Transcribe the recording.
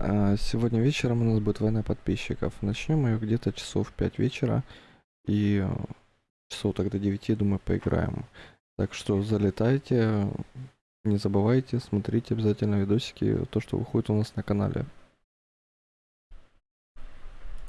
А, сегодня вечером у нас будет война подписчиков. Начнем ее где-то часов 5 вечера. И э, часов тогда 9, думаю, поиграем. Так что залетайте, не забывайте, смотрите обязательно видосики, то, что выходит у нас на канале.